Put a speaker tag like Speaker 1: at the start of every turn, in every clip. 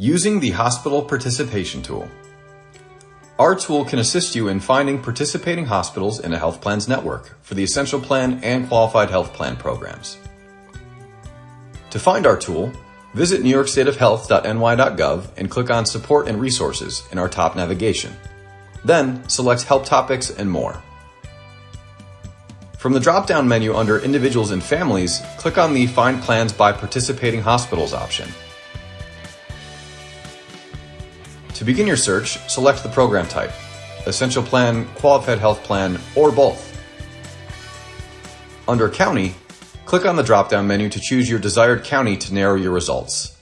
Speaker 1: Using the Hospital Participation Tool. Our tool can assist you in finding participating hospitals in a health plan's network for the Essential Plan and Qualified Health Plan programs. To find our tool, visit newyorkstateofhealth.ny.gov and click on Support and Resources in our top navigation. Then select Help Topics and More. From the drop-down menu under Individuals and Families, click on the Find Plans by Participating Hospitals option. To begin your search, select the program type, Essential Plan, Qualified Health Plan, or both. Under County, click on the drop-down menu to choose your desired county to narrow your results.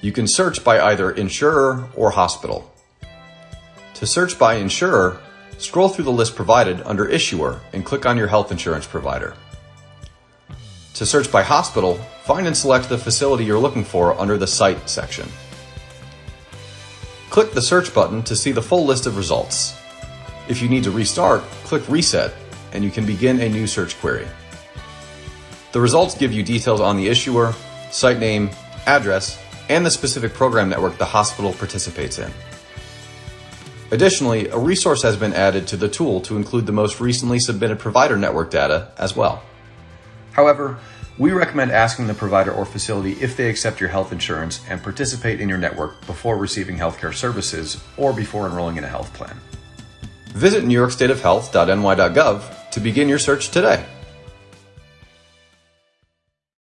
Speaker 1: You can search by either insurer or hospital. To search by insurer, scroll through the list provided under Issuer and click on your health insurance provider. To search by hospital, find and select the facility you're looking for under the Site section. Click the search button to see the full list of results. If you need to restart, click Reset and you can begin a new search query. The results give you details on the issuer, site name, address, and the specific program network the hospital participates in. Additionally, a resource has been added to the tool to include the most recently submitted provider network data as well. However, we recommend asking the provider or facility if they accept your health insurance and participate in your network before receiving healthcare services or before enrolling in a health plan. Visit newyorkstateofhealth.ny.gov to begin your search today.